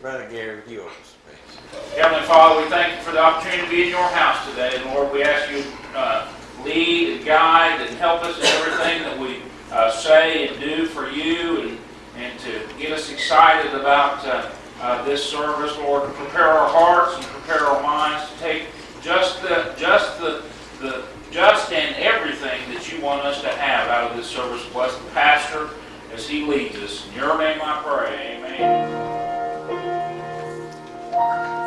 Brother Gary, would you open us, please? Heavenly Father, we thank you for the opportunity to be in your house today. Lord, we ask you uh, lead and guide and help us in everything that we uh, say and do for you and, and to get us excited about uh, uh, this service, Lord, to prepare our hearts and prepare our minds to take just the, just the, the just and everything that you want us to have out of this service. Bless the pastor as he leads us. In your name I pray. Amen. Thank you.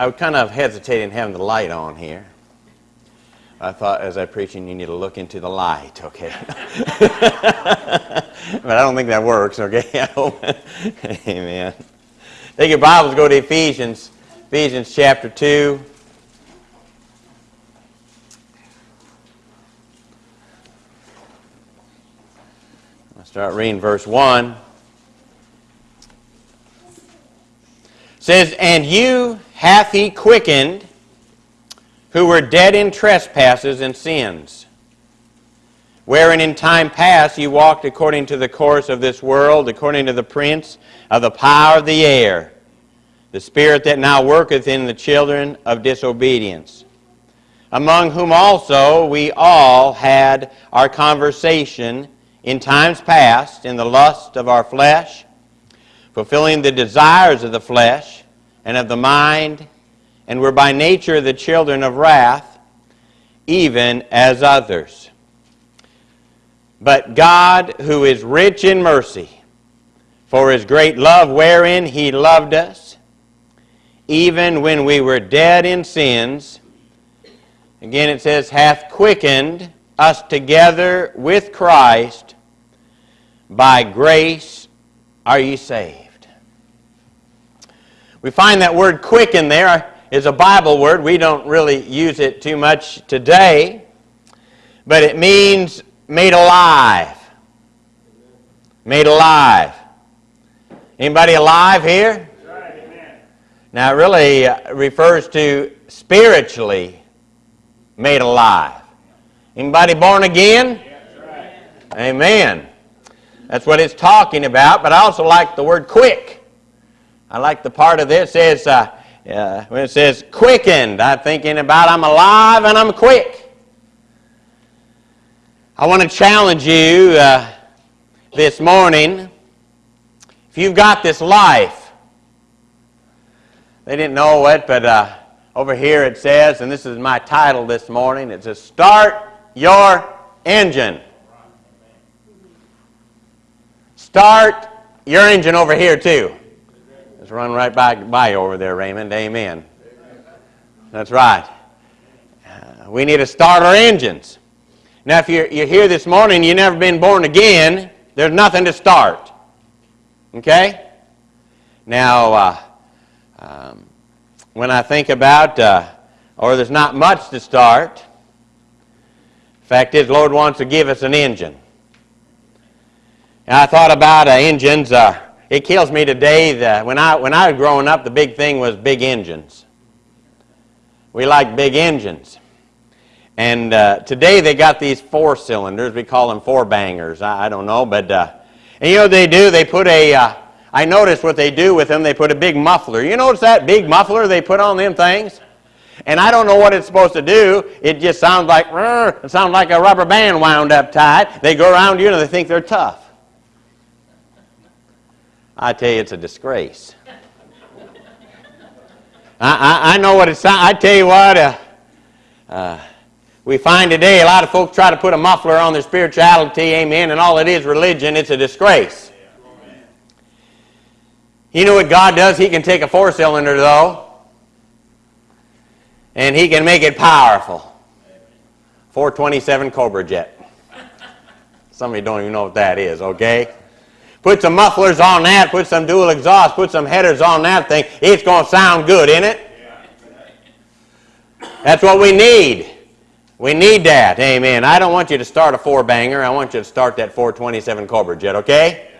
I, I kind of hesitating having the light on here. I thought as I preaching, you need to look into the light, okay? but I don't think that works, okay? Amen. Take your Bibles, go to Ephesians, Ephesians chapter 2. I'll start reading verse 1. Says, And you hath he quickened who were dead in trespasses and sins, wherein in time past you walked according to the course of this world, according to the prince of the power of the air, the spirit that now worketh in the children of disobedience, among whom also we all had our conversation in times past in the lust of our flesh, fulfilling the desires of the flesh and of the mind, and were by nature the children of wrath, even as others. But God, who is rich in mercy, for his great love wherein he loved us, even when we were dead in sins, again it says, hath quickened us together with Christ. By grace are ye saved. We find that word quick in there is a Bible word. We don't really use it too much today, but it means made alive. Made alive. Anybody alive here? Now, it really uh, refers to spiritually made alive. Anybody born again? Amen. That's what it's talking about, but I also like the word quick. I like the part of this says, uh, uh, when it says quickened, I'm thinking about I'm alive and I'm quick. I want to challenge you uh, this morning. If you've got this life, they didn't know it, but uh, over here it says, and this is my title this morning, it says, Start Your Engine. Start your engine over here, too. Just run right by, by over there, Raymond. Amen. That's right. Uh, we need to start our engines. Now, if you're, you're here this morning, you've never been born again, there's nothing to start. Okay? Now, uh, um, when I think about, uh, or there's not much to start, fact is, Lord wants to give us an engine. And I thought about uh, engines. Uh, it kills me today that when I, when I was growing up, the big thing was big engines. We like big engines. And uh, today they got these four cylinders. We call them four bangers. I, I don't know, but uh, and you know what they do? They put a. Uh, I noticed what they do with them. They put a big muffler. You notice that big muffler they put on them things? And I don't know what it's supposed to do. It just sounds like it sounds like a rubber band wound up tight. They go around you and they think they're tough. I tell you, it's a disgrace. I, I, I know what it's. I tell you what. Uh, uh, we find today a lot of folks try to put a muffler on their spirituality, amen, and all it is religion. It's a disgrace. You know what God does? He can take a four cylinder, though, and He can make it powerful. 427 Cobra Jet. Some of you don't even know what that is, okay? Put some mufflers on that, put some dual exhaust, put some headers on that thing. It's going to sound good, isn't it? That's what we need. We need that. Amen. I don't want you to start a four banger. I want you to start that 427 Cobra Jet, okay?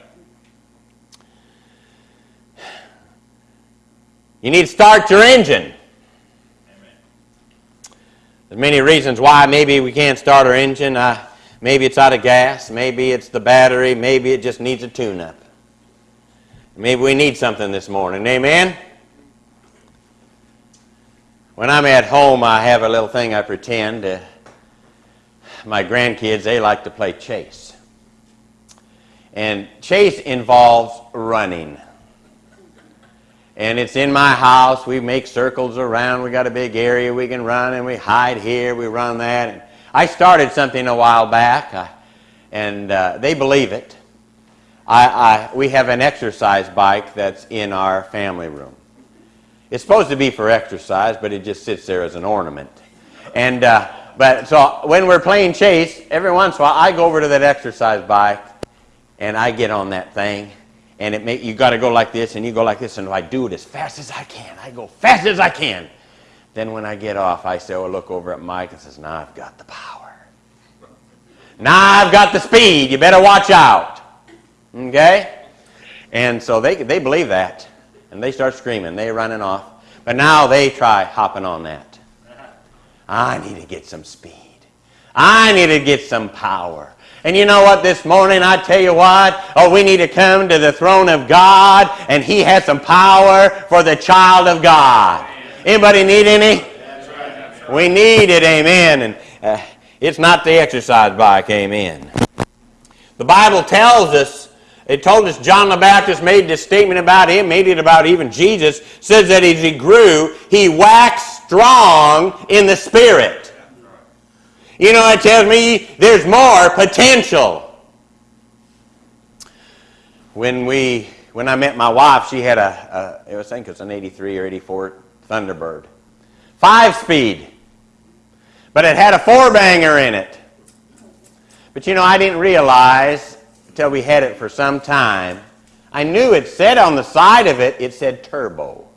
You need to start your engine. There's many reasons why maybe we can't start our engine. Maybe it's out of gas. Maybe it's the battery. Maybe it just needs a tune-up. Maybe we need something this morning. Amen? When I'm at home, I have a little thing I pretend. Uh, my grandkids, they like to play chase. And chase involves running. And it's in my house. We make circles around. We got a big area we can run, and we hide here, we run that. I started something a while back, I, and uh, they believe it. I, I, we have an exercise bike that's in our family room. It's supposed to be for exercise, but it just sits there as an ornament. And uh, but so when we're playing chase, every once in a while I go over to that exercise bike and I get on that thing and it make you got to go like this and you go like this and I do it as fast as I can. I go fast as I can. Then when I get off, I say, oh, look over at Mike and says, now I've got the power. Now I've got the speed. You better watch out. Okay? And so they, they believe that. And they start screaming. They're running off. But now they try hopping on that. I need to get some speed. I need to get some power. And you know what, this morning, I tell you what, oh, we need to come to the throne of God, and He has some power for the child of God. Anybody need any? We need it, amen. And uh, it's not the exercise bike, amen. The Bible tells us, it told us John the Baptist made this statement about him, made it about even Jesus, says that as he grew, he waxed strong in the Spirit. You know, it tells me there's more potential. When we when I met my wife, she had a, a I think it was an 83 or 84 Thunderbird. Five speed. But it had a four banger in it. But you know, I didn't realize until we had it for some time. I knew it said on the side of it, it said turbo.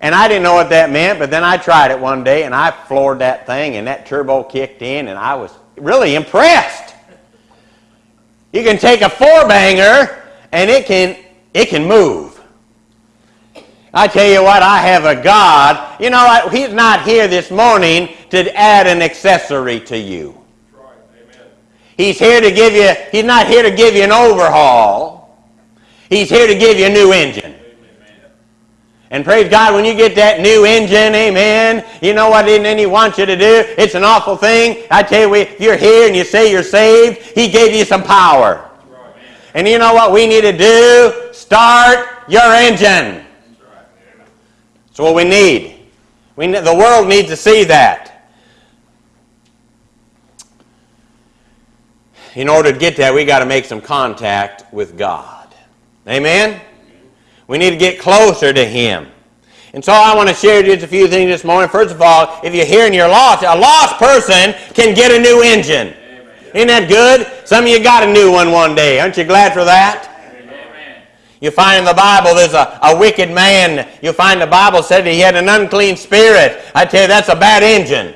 And I didn't know what that meant, but then I tried it one day and I floored that thing and that turbo kicked in and I was really impressed. You can take a four banger and it can it can move. I tell you what, I have a God. You know, He's not here this morning to add an accessory to you. He's here to give you, He's not here to give you an overhaul. He's here to give you a new engine. And praise God, when you get that new engine, amen, you know what then he wants you to do? It's an awful thing. I tell you, if you're here and you say you're saved, he gave you some power. And you know what we need to do? Start your engine. That's what we need. We, the world needs to see that. In order to get that, we got to make some contact with God. Amen? We need to get closer to Him. And so I want to share just a few things this morning. First of all, if you're here and you're lost, a lost person can get a new engine. Amen. Isn't that good? Some of you got a new one one day. Aren't you glad for that? You find in the Bible there's a, a wicked man. You find the Bible said he had an unclean spirit. I tell you, that's a bad engine.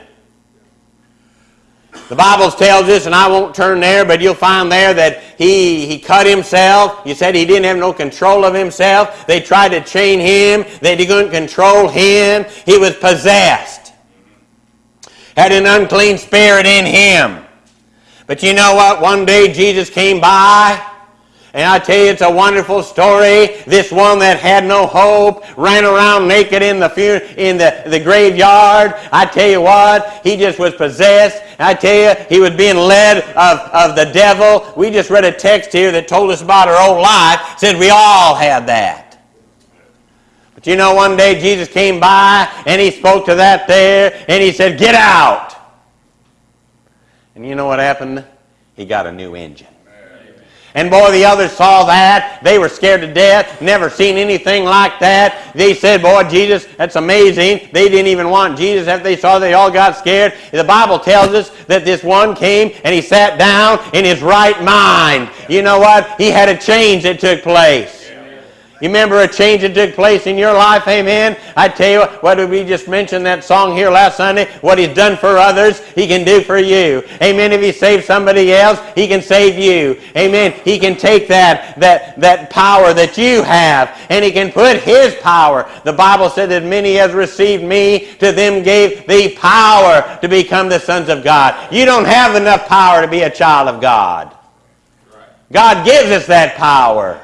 The Bible tells us, and I won't turn there, but you'll find there that he, he cut himself. You said he didn't have no control of himself. They tried to chain him. They couldn't control him. He was possessed. Had an unclean spirit in him. But you know what? One day Jesus came by and I tell you, it's a wonderful story. This one that had no hope ran around naked in the in the, the graveyard. I tell you what, he just was possessed. I tell you, he was being led of, of the devil. We just read a text here that told us about our own life. Said we all had that. But you know, one day Jesus came by and he spoke to that there and he said, "Get out." And you know what happened? He got a new engine. And boy, the others saw that. They were scared to death, never seen anything like that. They said, Boy, Jesus, that's amazing. They didn't even want Jesus. After they saw, they all got scared. The Bible tells us that this one came and he sat down in his right mind. You know what? He had a change that took place. You remember a change that took place in your life, amen? I tell you what, did we just mention that song here last Sunday? What he's done for others, he can do for you. Amen. If he saved somebody else, he can save you. Amen. He can take that, that, that power that you have and he can put his power. The Bible said that many has received me, to them gave the power to become the sons of God. You don't have enough power to be a child of God. God gives us that power.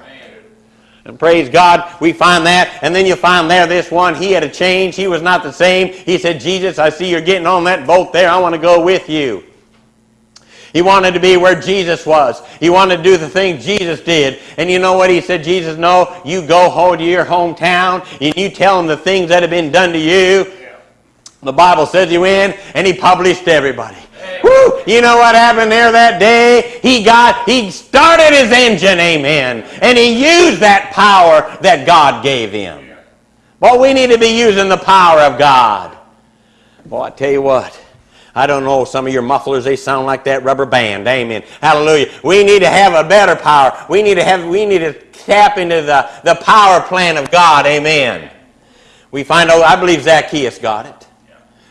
And praise God, we find that. And then you find there this one, he had a change. He was not the same. He said, Jesus, I see you're getting on that boat there. I want to go with you. He wanted to be where Jesus was. He wanted to do the thing Jesus did. And you know what? He said, Jesus, no, you go home to your hometown and you tell them the things that have been done to you. The Bible says he went and he published everybody. Woo! You know what happened there that day? He got, he started his engine, amen. And he used that power that God gave him. But we need to be using the power of God. Boy, I tell you what. I don't know, some of your mufflers, they sound like that rubber band. Amen. Hallelujah. We need to have a better power. We need to have, we need to tap into the, the power plan of God. Amen. We find out, I believe Zacchaeus got it.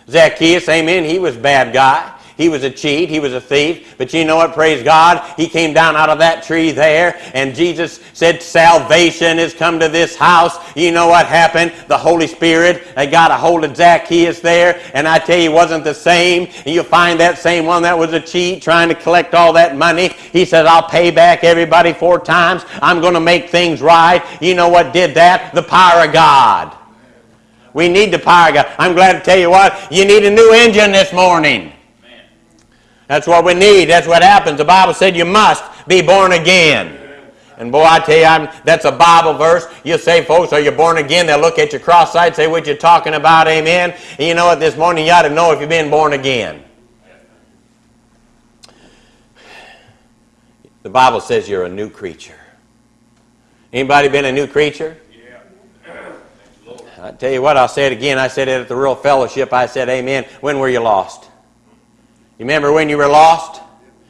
Zacchaeus, amen, he was bad guy. He was a cheat. He was a thief. But you know what? Praise God. He came down out of that tree there, and Jesus said, Salvation has come to this house. You know what happened? The Holy Spirit they got a hold of Zacchaeus there, and I tell you, wasn't the same. And you'll find that same one that was a cheat trying to collect all that money. He said, I'll pay back everybody four times. I'm going to make things right. You know what did that? The power of God. We need the power of God. I'm glad to tell you what, you need a new engine this morning. That's what we need. That's what happens. The Bible said you must be born again. And boy, I tell you, I'm, that's a Bible verse. You say, folks, are you born again? They'll look at your cross-eyed, say what you're talking about, amen. And you know what? This morning you ought to know if you've been born again. The Bible says you're a new creature. Anybody been a new creature? Yeah. I tell you what, I'll say it again. I said it at the Rural Fellowship. I said, Amen. When were you lost? You remember when you were lost?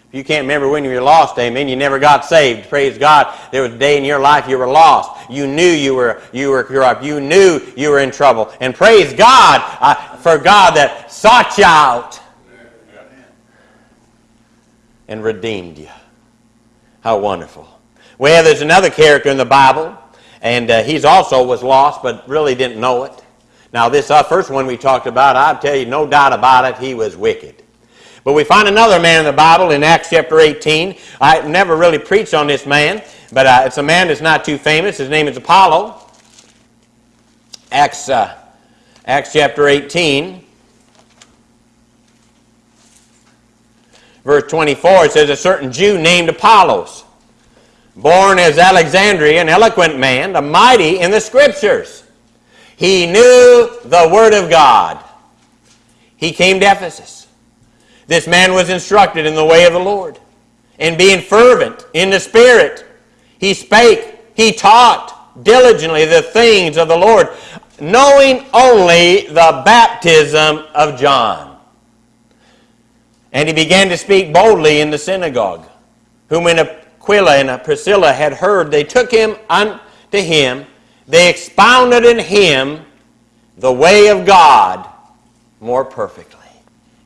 If you can't remember when you were lost, amen, you never got saved. Praise God. There was a day in your life you were lost. You knew you were you were corrupt. You knew you were in trouble. And praise God uh, for God that sought you out and redeemed you. How wonderful. Well, there's another character in the Bible, and uh, he's also was lost, but really didn't know it. Now, this uh, first one we talked about, I'll tell you, no doubt about it, he was wicked. But we find another man in the Bible in Acts chapter 18. I never really preached on this man, but uh, it's a man that's not too famous. His name is Apollo. Acts, uh, Acts chapter 18. Verse 24, it says, A certain Jew named Apollos, born as Alexandria, an eloquent man, a mighty in the Scriptures. He knew the Word of God. He came to Ephesus. This man was instructed in the way of the Lord. And being fervent in the Spirit, he spake, he taught diligently the things of the Lord, knowing only the baptism of John. And he began to speak boldly in the synagogue, whom when Aquila and Priscilla had heard, they took him unto him, they expounded in him the way of God more perfectly.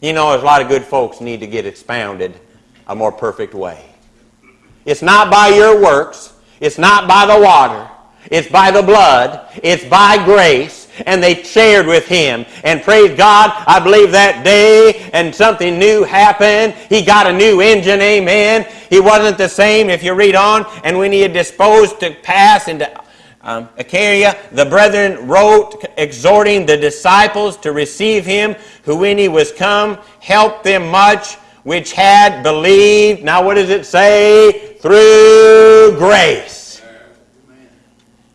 You know, there's a lot of good folks need to get expounded a more perfect way. It's not by your works. It's not by the water. It's by the blood. It's by grace. And they shared with him. And praise God, I believe that day and something new happened. He got a new engine, amen. He wasn't the same if you read on. And when he had disposed to pass into um, the brethren wrote, exhorting the disciples to receive him, who when he was come, helped them much which had believed. Now, what does it say? Through grace.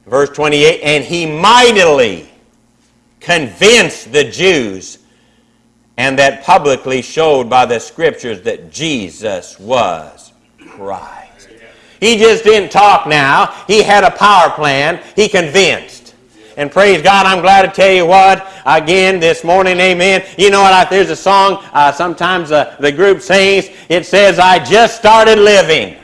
Verse 28 And he mightily convinced the Jews, and that publicly showed by the scriptures that Jesus was Christ. He just didn't talk now. He had a power plan. He convinced. And praise God, I'm glad to tell you what, again this morning, amen. You know what, there's a song, uh, sometimes uh, the group sings, it says, I just started living.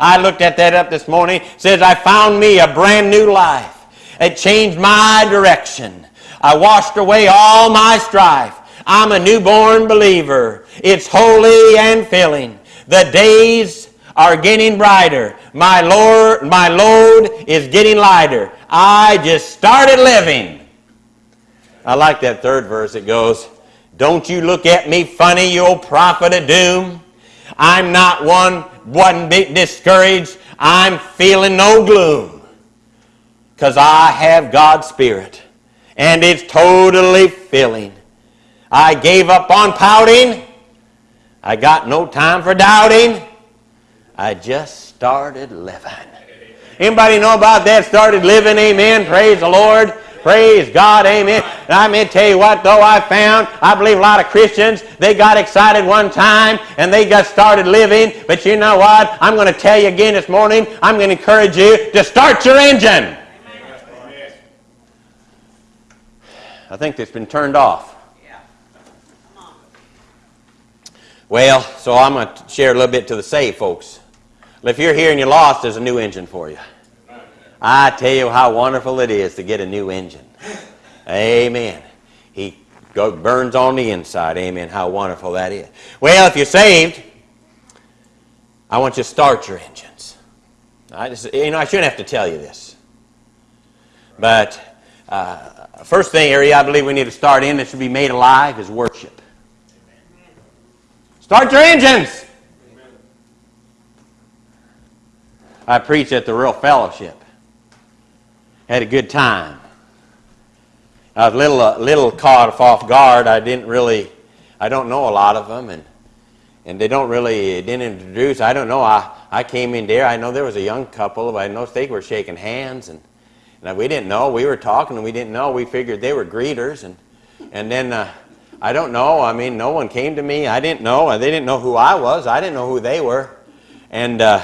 I looked at that up this morning. It says, I found me a brand new life. It changed my direction. I washed away all my strife. I'm a newborn believer. It's holy and filling. The days are getting brighter. My Lord, my load is getting lighter. I just started living. I like that third verse. It goes, Don't you look at me funny, you old prophet of doom. I'm not one, one bit discouraged. I'm feeling no gloom. Because I have God's Spirit. And it's totally filling. I gave up on pouting. I got no time for doubting. I just started living. Anybody know about that? Started living, amen. Praise the Lord. Praise God, amen. And going to tell you what, though, I found, I believe a lot of Christians, they got excited one time and they got started living. But you know what? I'm going to tell you again this morning, I'm going to encourage you to start your engine. I think it's been turned off. Well, so I'm going to share a little bit to the saved folks. If you're here and you're lost, there's a new engine for you. I tell you how wonderful it is to get a new engine. Amen. He burns on the inside. Amen. How wonderful that is. Well, if you're saved, I want you to start your engines. I just, you know, I shouldn't have to tell you this. But uh, first thing area I believe we need to start in that should be made alive is worship. Start your engines. I preached at the Rural Fellowship. Had a good time. I was a little, uh, little caught off guard. I didn't really, I don't know a lot of them, and and they don't really didn't introduce. I don't know. I I came in there. I know there was a young couple. I know they were shaking hands, and and we didn't know. We were talking, and we didn't know. We figured they were greeters, and and then. Uh, I don't know. I mean, no one came to me. I didn't know. They didn't know who I was. I didn't know who they were. And uh,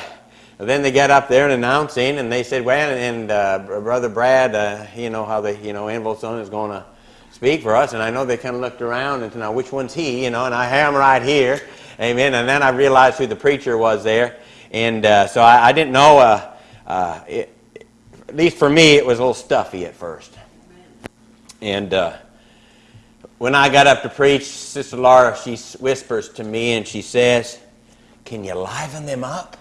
then they got up there and announcing, and they said, "Well, and uh, Brother Brad, uh, you know how the you know Envelson is going to speak for us." And I know they kind of looked around and said, "Now, which one's he?" You know, and I have him right here, Amen. And then I realized who the preacher was there, and uh, so I, I, didn't know. Uh, uh, it, at least for me, it was a little stuffy at first, and uh, when I got up to preach, Sister Laura, she whispers to me and she says, Can you liven them up?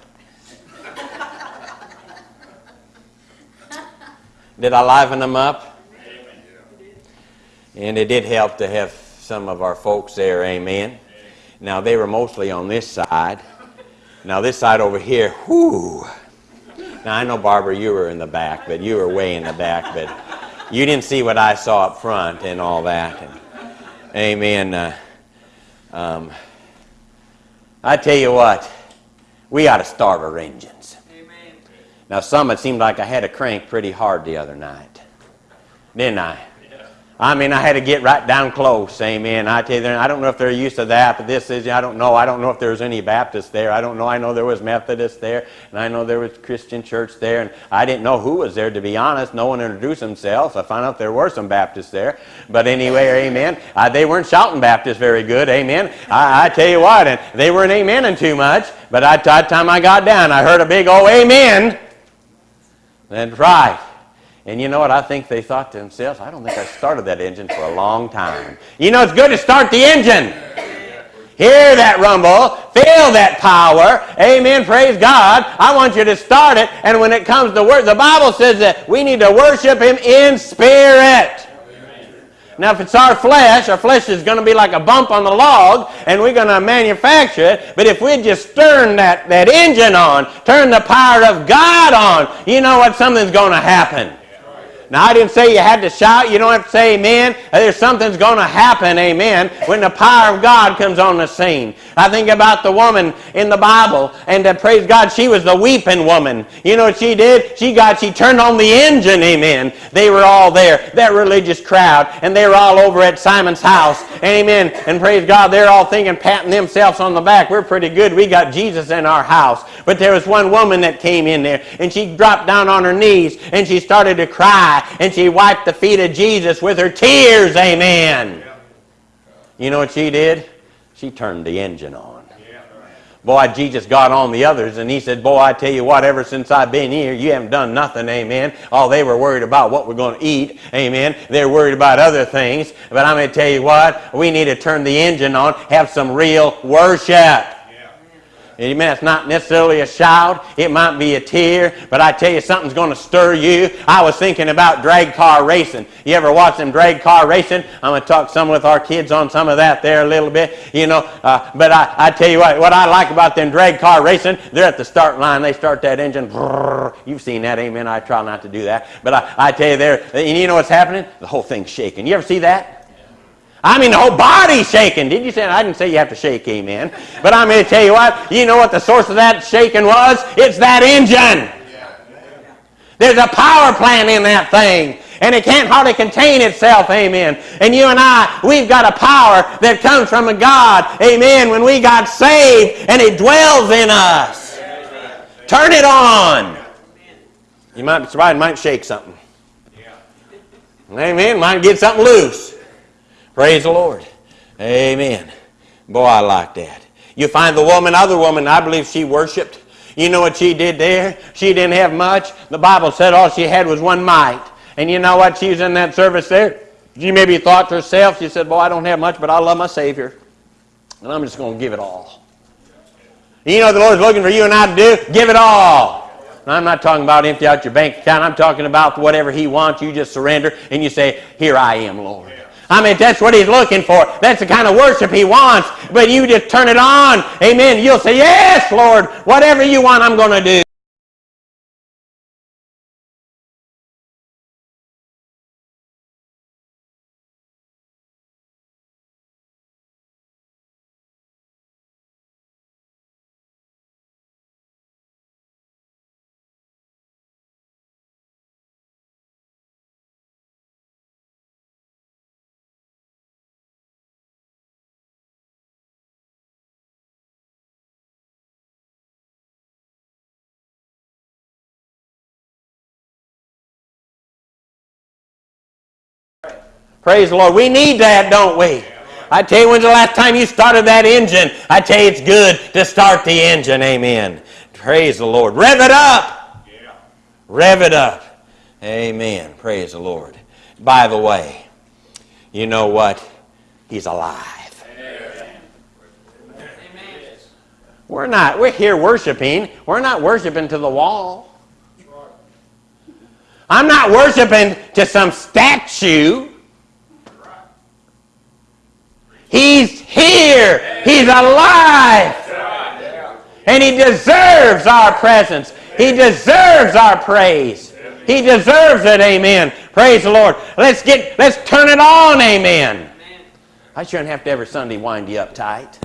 Did I liven them up? And it did help to have some of our folks there, amen. Now, they were mostly on this side. Now, this side over here, whoo. Now, I know, Barbara, you were in the back, but you were way in the back, but you didn't see what I saw up front and all that. And, amen. Uh, um, I tell you what, we ought to engines. Amen. Now, some it seemed like I had to crank pretty hard the other night, didn't I? I mean, I had to get right down close. Amen. I tell you, I don't know if they're used to that, but this is, I don't know. I don't know if there was any Baptist there. I don't know. I know there was Methodist there, and I know there was Christian church there, and I didn't know who was there, to be honest. No one introduced themselves. I found out there were some Baptists there. But anyway, amen. Uh, they weren't shouting Baptist very good. Amen. I, I tell you what, and they weren't amening too much, but by the time I got down, I heard a big, oh, amen. That's right. And you know what? I think they thought to themselves, I don't think I started that engine for a long time. You know, it's good to start the engine. Hear that rumble. Feel that power. Amen. Praise God. I want you to start it. And when it comes to work, the Bible says that we need to worship Him in spirit. Now, if it's our flesh, our flesh is going to be like a bump on the log, and we're going to manufacture it. But if we just turn that, that engine on, turn the power of God on, you know what? Something's going to happen. Now, I didn't say you had to shout. You don't have to say amen. There's something's going to happen, amen, when the power of God comes on the scene. I think about the woman in the Bible, and uh, praise God, she was the weeping woman. You know what she did? She got, she turned on the engine, amen. They were all there, that religious crowd, and they were all over at Simon's house, amen. And praise God, they're all thinking, patting themselves on the back. We're pretty good. We got Jesus in our house. But there was one woman that came in there, and she dropped down on her knees, and she started to cry and she wiped the feet of Jesus with her tears. Amen. You know what she did? She turned the engine on. Boy, Jesus got on the others and he said, Boy, I tell you what, ever since I've been here, you haven't done nothing, amen. All they were worried about what we're going to eat, amen. They're worried about other things. But I'm going to tell you what, we need to turn the engine on, have some real worship. Amen. It's not necessarily a shout. It might be a tear. But I tell you, something's going to stir you. I was thinking about drag car racing. You ever watch them drag car racing? I'm going to talk some with our kids on some of that there a little bit. You know, uh, but I, I tell you what, what I like about them drag car racing, they're at the start line. They start that engine. Brrr, you've seen that, amen. I try not to do that. But I, I tell you, there, and you know what's happening? The whole thing's shaking. You ever see that? I mean, the whole body's shaking. Did you say? I didn't say you have to shake, amen. But I'm going to tell you what. You know what the source of that shaking was? It's that engine. There's a power plant in that thing. And it can't hardly contain itself, amen. And you and I, we've got a power that comes from a God, amen, when we got saved and it dwells in us. Turn it on. You might be surprised, might shake something. Amen. Might get something loose. Praise the Lord. Amen. Boy, I like that. You find the woman, other woman, I believe she worshiped. You know what she did there? She didn't have much. The Bible said all she had was one mite. And you know what? She was in that service there. She maybe thought to herself, she said, Boy, I don't have much, but I love my Savior. And I'm just going to give it all. You know the Lord's looking for you and I to do? Give it all. I'm not talking about empty out your bank account. I'm talking about whatever He wants. You just surrender and you say, Here I am, Lord. I mean, that's what he's looking for. That's the kind of worship he wants. But you just turn it on. Amen. You'll say, Yes, Lord, whatever you want, I'm going to do. Praise the Lord. We need that, don't we? I tell you, when's the last time you started that engine? I tell you, it's good to start the engine. Amen. Praise the Lord. Rev it up. Yeah. Rev it up. Amen. Praise the Lord. By the way, you know what? He's alive. We're not, we're here worshiping. We're not worshiping to the wall. I'm not worshiping to some statue. He's here. He's alive. And he deserves our presence. He deserves our praise. He deserves it. Amen. Praise the Lord. Let's get let's turn it on. Amen. I shouldn't have to every Sunday wind you up tight.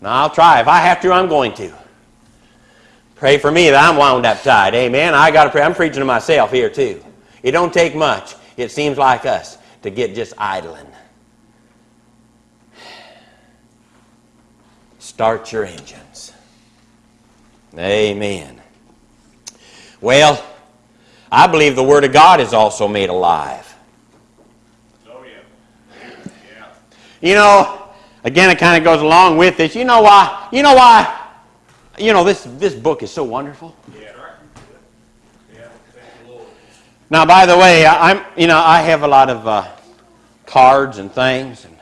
Now I'll try. If I have to, I'm going to. Pray for me that I'm wound up tight. Amen. I got to pray. I'm preaching to myself here too. It don't take much. It seems like us to get just idling. Start your engines. Amen. Well, I believe the Word of God is also made alive. Oh, yeah. Yeah. You know, again, it kind of goes along with this. You know why? You know why? You know, this, this book is so wonderful. Yeah. Thank the Lord. Now, by the way, I- I'm, you know, I have a lot of uh, cards and things and,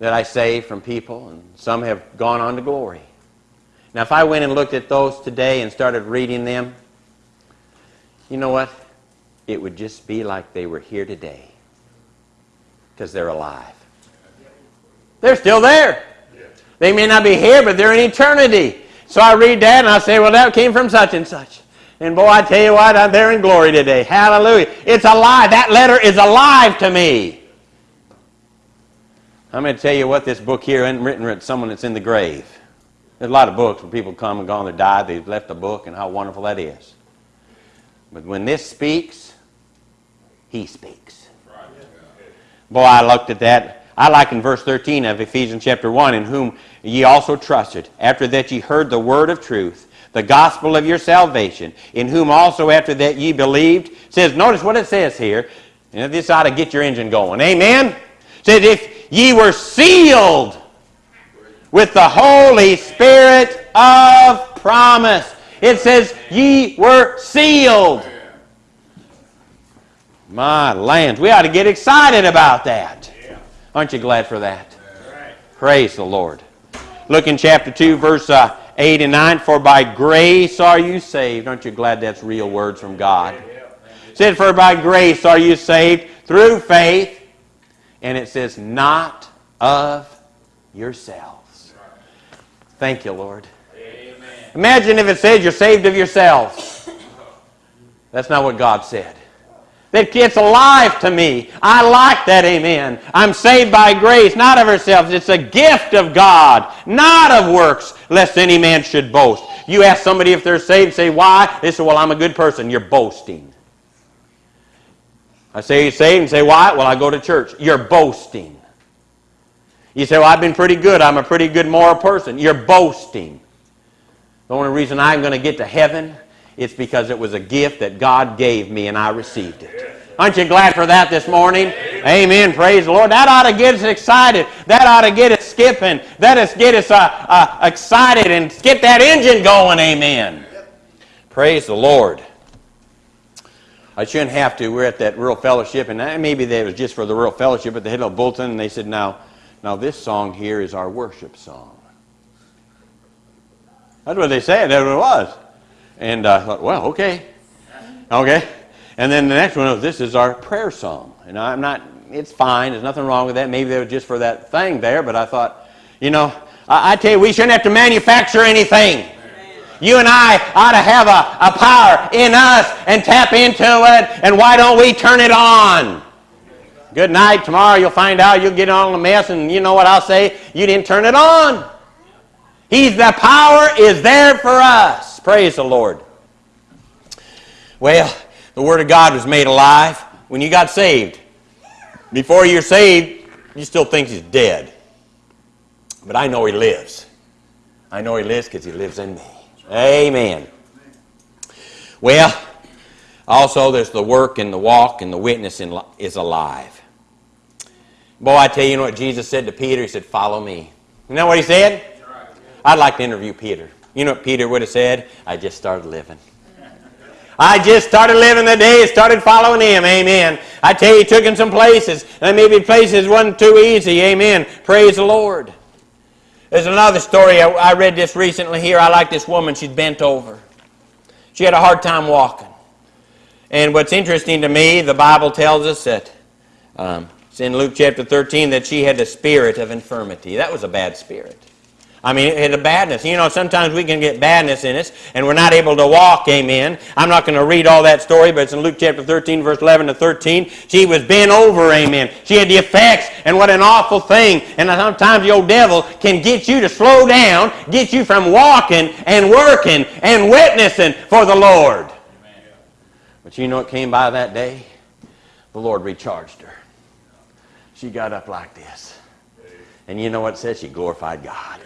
that I save from people, and some have gone on to glory. Now, if I went and looked at those today and started reading them, you know what? It would just be like they were here today because they're alive. They're still there. They may not be here, but they're in eternity. So I read that and I say, well, that came from such and such. And boy, I tell you what, I'm there in glory today. Hallelujah. It's alive. That letter is alive to me. I'm going to tell you what this book here isn't written with someone that's in the grave. There's a lot of books where people come and gone, they died, they've left a book, and how wonderful that is. But when this speaks, he speaks. Boy, I looked at that. I like in verse 13 of Ephesians chapter 1, in whom ye also trusted, after that ye heard the word of truth, the gospel of your salvation, in whom also after that ye believed. It says, notice what it says here. You know, this ought to get your engine going. Amen? It says, if ye were sealed with the Holy Spirit of promise. It says, ye were sealed. My lands, we ought to get excited about that. Aren't you glad for that? Praise the Lord. Look in chapter 2, verse uh, 8 and 9. For by grace are you saved. Aren't you glad that's real words from God? It said, For by grace are you saved through faith. And it says, Not of yourselves. Thank you, Lord. Imagine if it says you're saved of yourselves. That's not what God said. That it's alive to me. I like that, amen. I'm saved by grace, not of ourselves. It's a gift of God, not of works, lest any man should boast. You ask somebody if they're saved, say, why? They say, well, I'm a good person. You're boasting. I say, you're saved, and say, why? Well, I go to church. You're boasting. You say, well, I've been pretty good. I'm a pretty good moral person. You're boasting. The only reason I'm going to get to heaven it's because it was a gift that God gave me and I received it. Aren't you glad for that this morning? Amen. Praise the Lord. That ought to get us excited. That ought to get us skipping. That us get us uh, uh, excited and get that engine going. Amen. Praise the Lord. I shouldn't have to. We're at that rural fellowship, and maybe that was just for the rural fellowship, but they had a bulletin, and they said, now, now this song here is our worship song. That's what they said. That's what it was. And uh, I thought, well, okay. Okay. And then the next one was, this is our prayer song. And I'm not, it's fine. There's nothing wrong with that. Maybe they were just for that thing there, but I thought, you know, I, I tell you, we shouldn't have to manufacture anything. You and I ought to have a, a power in us and tap into it. And why don't we turn it on? Good night. Tomorrow you'll find out. You'll get on the mess, and you know what I'll say? You didn't turn it on. He's the power is there for us. Praise the Lord. Well, the Word of God was made alive when you got saved. Before you're saved, you still think He's dead. But I know He lives. I know He lives because He lives in me. Amen. Well, Also, there's the work and the walk and the witness in, is alive. Boy, I tell you, you know what Jesus said to Peter? He said, Follow me. You know what he said? I'd like to interview Peter. You know what Peter would have said? I just started living. I just started living the day, started following him. Amen. I tell you, he took him some places. And maybe places wasn't too easy. Amen. Praise the Lord. There's another story. I, I read this recently here. I like this woman. She's bent over. She had a hard time walking. And what's interesting to me, the Bible tells us that um, it's in Luke chapter 13 that she had the spirit of infirmity. That was a bad spirit. I mean, a badness. You know, sometimes we can get badness in us and we're not able to walk, amen. I'm not going to read all that story, but it's in Luke chapter 13, verse 11 to 13. She was bent over, amen. She had the effects, and what an awful thing. And sometimes the old devil can get you to slow down, get you from walking and working and witnessing for the Lord. But you know what came by that day? The Lord recharged her. She got up like this. And you know what it said? She glorified God.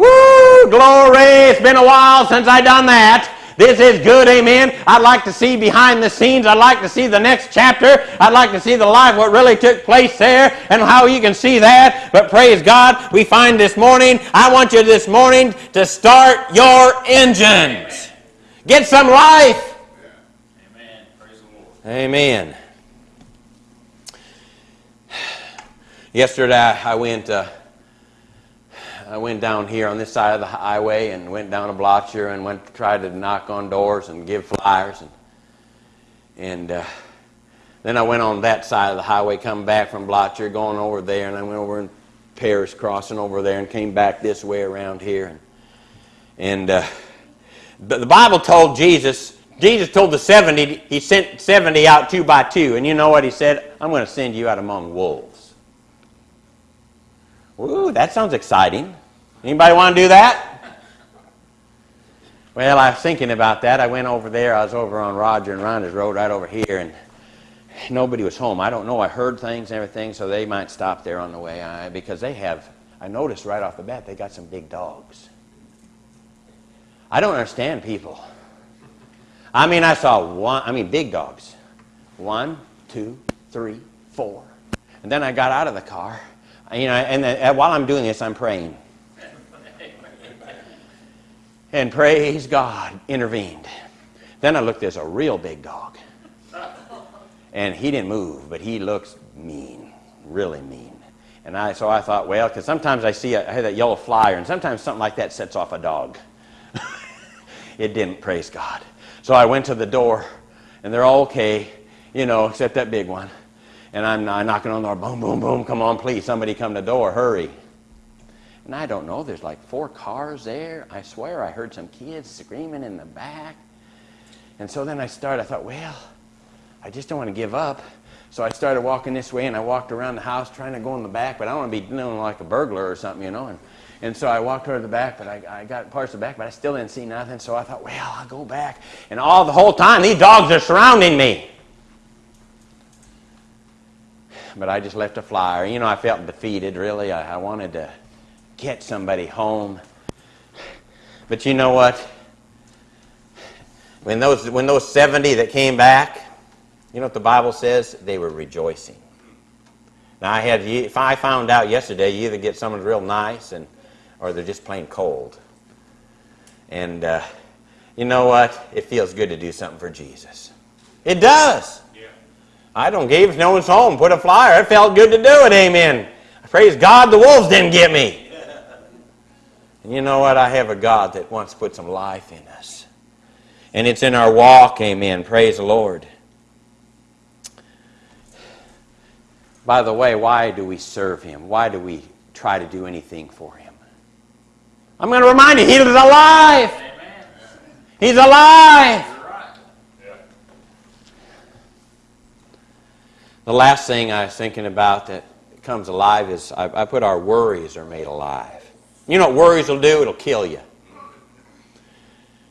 Woo! Glory! It's been a while since I done that. This is good, amen. I'd like to see behind the scenes. I'd like to see the next chapter. I'd like to see the life, what really took place there, and how you can see that. But praise God, we find this morning, I want you this morning to start your engines. Get some life. Amen. Praise the Lord. Amen. Yesterday I went uh, I went down here on this side of the highway and went down to Blotcher and went to try to knock on doors and give flyers and and uh, then I went on that side of the highway, come back from Blotcher, going over there, and I went over in Paris, crossing over there, and came back this way around here. And, and uh, the Bible told Jesus, Jesus told the 70, he sent 70 out two by two. And you know what he said? I'm going to send you out among wolves. Ooh, that sounds exciting. Anybody want to do that? Well, I was thinking about that. I went over there. I was over on Roger and Rhonda's road right over here, and nobody was home. I don't know. I heard things and everything, so they might stop there on the way I, because they have, I noticed right off the bat, they got some big dogs. I don't understand people. I mean, I saw one, I mean, big dogs. One, two, three, four. And then I got out of the car, you know, and then, uh, while I'm doing this, I'm praying. And praise God, intervened. Then I looked, there's a real big dog. And he didn't move, but he looks mean, really mean. And I, so I thought, well, because sometimes I see, a, I had that yellow flyer, and sometimes something like that sets off a dog. it didn't, praise God. So I went to the door, and they're all okay, you know, except that big one. And I'm, I'm knocking on the door, boom, boom, boom, come on, please, somebody come to the door, hurry. And I don't know, there's like four cars there. I swear I heard some kids screaming in the back. And so then I started, I thought, well, I just don't want to give up. So I started walking this way and I walked around the house trying to go in the back, but I don't want to be doing like a burglar or something, you know. And, and so I walked toward the back, but I, I got parts of the back, but I still didn't see nothing. So I thought, well, I'll go back. And all the whole time, these dogs are surrounding me. But I just left a flyer. You know, I felt defeated, really. I, I wanted to get somebody home. But you know what? When those, when those 70 that came back, you know what the Bible says? They were rejoicing. Now, I had, if I found out yesterday, you either get someone real nice and, or they're just plain cold. And uh, you know what? It feels good to do something for Jesus. It does. Yeah. I don't give no one's home. Put a flyer. It felt good to do it. Amen. Praise God, the wolves didn't get me. And you know what? I have a God that wants to put some life in us. And it's in our walk. Amen. Praise the Lord. By the way, why do we serve Him? Why do we try to do anything for Him? I'm going to remind you, He alive. Amen. He's alive. The last thing I was thinking about that comes alive is I, I put our worries are made alive. You know what worries will do? It'll kill you.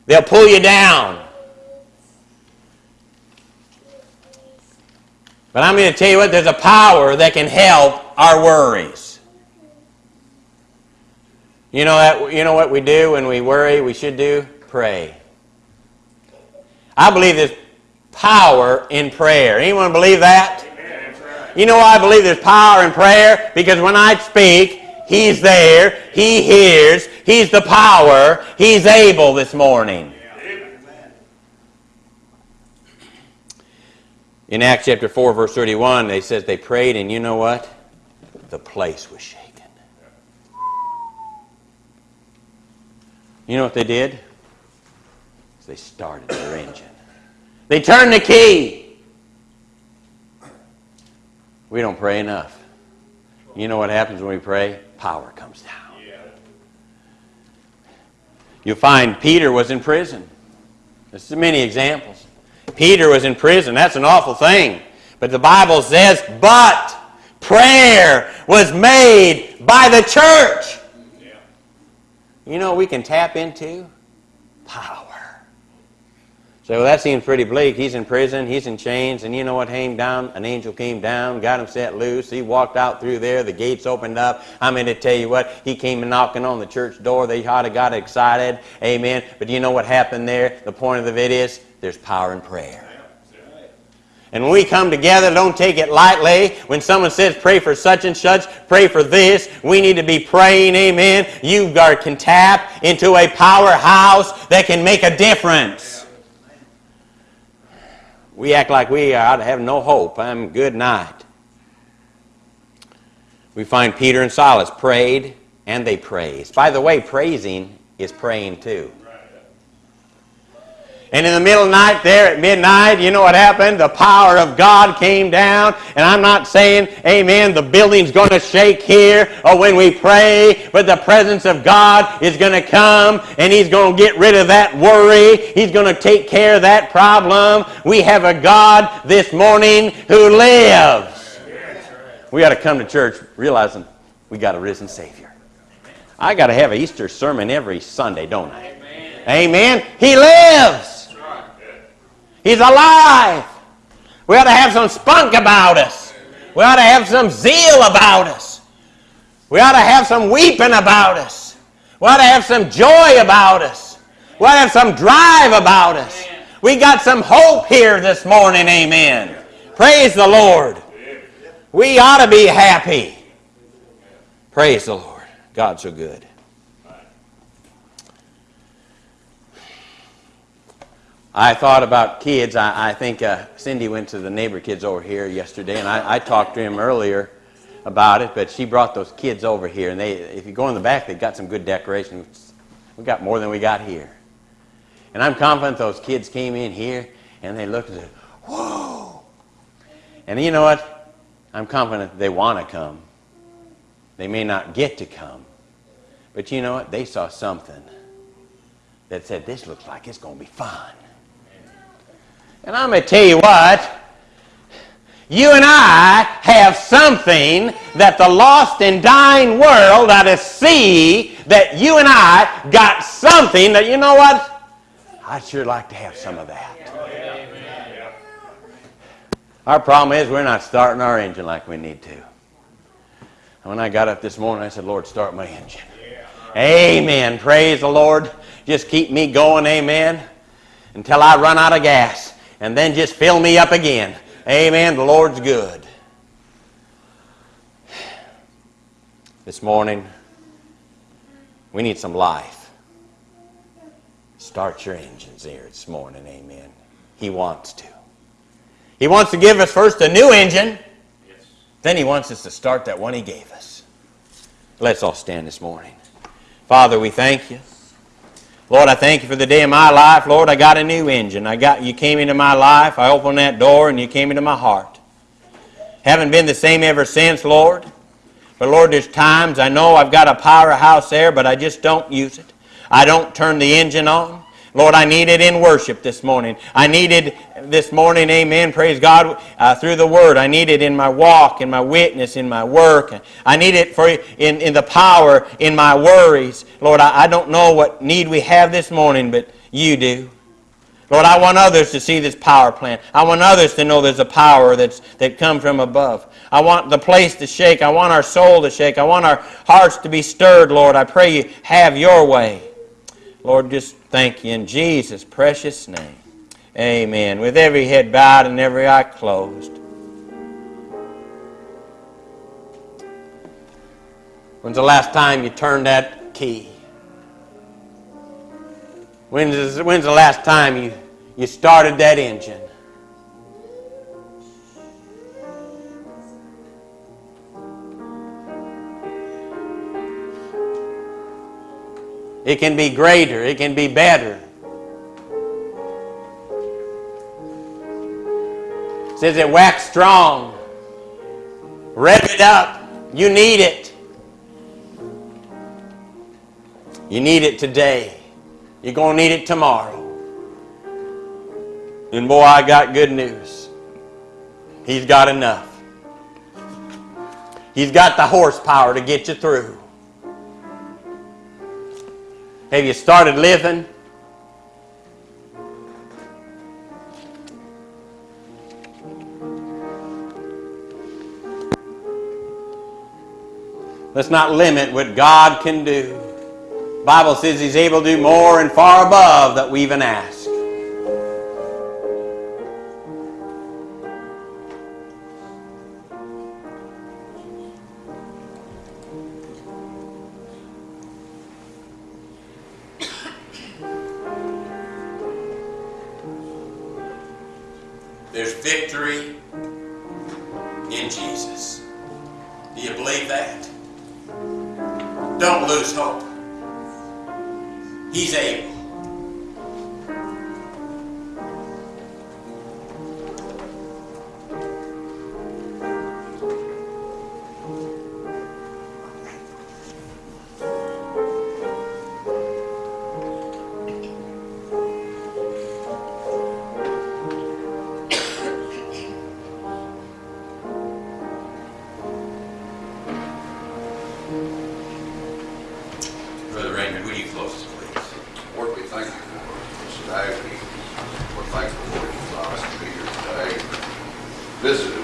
They'll pull you down. But I'm going to tell you what, there's a power that can help our worries. You know that you know what we do when we worry we should do? Pray. I believe there's power in prayer. Anyone believe that? You know why I believe there's power in prayer? Because when I speak, He's there, He hears, He's the power, He's able this morning. In Acts chapter 4, verse 31, they says they prayed, and you know what? The place was shaken. You know what they did? They started their engine. They turned the key. We don't pray enough. You know what happens when we pray? Power comes down. You'll find Peter was in prison. There's many examples. Peter was in prison. That's an awful thing. But the Bible says, but prayer was made by the church. You know we can tap into? Power. So that seems pretty bleak. He's in prison, he's in chains, and you know what came down? An angel came down, got him set loose. He walked out through there, the gates opened up. I'm going to tell you what, he came knocking on the church door. They ought got excited. Amen. But you know what happened there? The point of it is there's power in prayer. And when we come together, don't take it lightly. When someone says, pray for such and such, pray for this, we need to be praying, amen. You can tap into a powerhouse that can make a difference. We act like we ought to have no hope. I'm good night. We find Peter and Silas prayed and they praised. By the way, praising is praying too. And in the middle of the night, there at midnight, you know what happened? The power of God came down. And I'm not saying, amen, the building's going to shake here or when we pray, but the presence of God is going to come and He's going to get rid of that worry. He's going to take care of that problem. We have a God this morning who lives. We got to come to church realizing we got a risen Savior. I got to have an Easter sermon every Sunday, don't I? Amen. He lives. He's alive. We ought to have some spunk about us. We ought to have some zeal about us. We ought to have some weeping about us. We ought to have some joy about us. We ought to have some drive about us. We got some hope here this morning, amen. Praise the Lord. We ought to be happy. Praise the Lord. God's so good. I thought about kids. I, I think uh, Cindy went to the neighbor kids over here yesterday, and I, I, talked to him earlier about it, but she brought those kids over here. And they, if you go in the back, they've got some good decorations. We got more than we got here. And I'm confident those kids came in here, and they looked and said, whoa. And you know what? I'm confident they want to come. They may not get to come. But you know what? They saw something that said, this looks like it's going to be fun. And I'm going to tell you what, you and I have something that the lost and dying world ought to see that you and I got something that, you know what, I'd sure like to have some of that. Our problem is we're not starting our engine like we need to. when I got up this morning, I said, Lord, start my engine. Amen. Praise the Lord. Just keep me going, amen, until I run out of gas and then just fill me up again. Amen. The Lord's good. This morning, we need some life. Start your engines here this morning. Amen. He wants to. He wants to give us first a new engine. Yes. Then he wants us to start that one he gave us. Let's all stand this morning. Father, we thank you. Lord, I thank you for the day of my life. Lord, I got a new engine. I got you came into my life. I opened that door and you came into my heart. Haven't been the same ever since, Lord. But Lord, there's times I know I've got a powerhouse there, but I just don't use it. I don't turn the engine on. Lord, I need it in worship this morning. I needed this morning, amen, praise God, uh, through the Word. I need it in my walk, in my witness, in my work. I need it for in, in the power, in my worries. Lord, I, I don't know what need we have this morning, but you do. Lord, I want others to see this power plant. I want others to know there's a power that's, that comes from above. I want the place to shake. I want our soul to shake. I want our hearts to be stirred, Lord. I pray you have your way. Lord, just Thank you in Jesus' precious name. Amen. With every head bowed and every eye closed. When's the last time you turned that key? When's, when's the last time you, you started that engine? It can be greater. It can be better. It says it wax strong. Rev it up. You need it. You need it today. You're going to need it tomorrow. And boy, I got good news. He's got enough. He's got the horsepower to get you through. Have you started living? Let's not limit what God can do. The Bible says he's able to do more and far above that we even ask. this